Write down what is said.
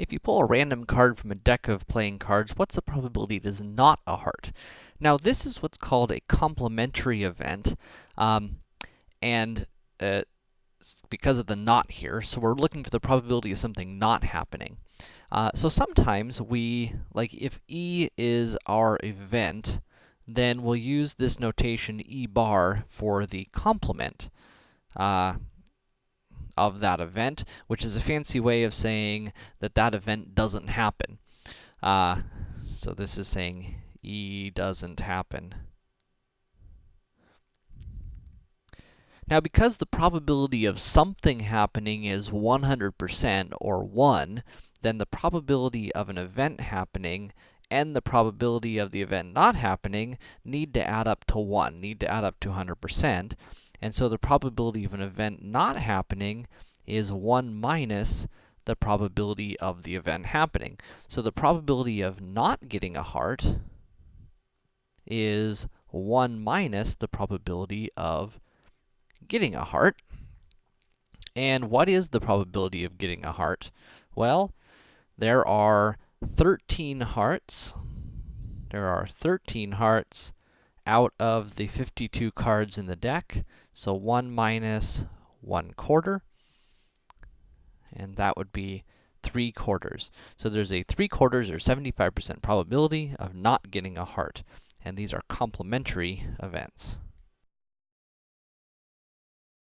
If you pull a random card from a deck of playing cards, what's the probability it is not a heart? Now, this is what's called a complementary event, um, and uh, because of the not here, so we're looking for the probability of something not happening. Uh, so sometimes we, like if E is our event, then we'll use this notation E bar for the complement. Uh, of that event, which is a fancy way of saying that that event doesn't happen. Uh, so this is saying E doesn't happen. Now, because the probability of something happening is 100% or 1, then the probability of an event happening and the probability of the event not happening need to add up to 1, need to add up to 100%. And so the probability of an event not happening is 1 minus the probability of the event happening. So the probability of not getting a heart is 1 minus the probability of getting a heart. And what is the probability of getting a heart? Well, there are 13 hearts. There are 13 hearts out of the 52 cards in the deck. So 1 minus 1 quarter, and that would be 3 quarters. So there's a 3 quarters or 75% probability of not getting a heart, and these are complementary events.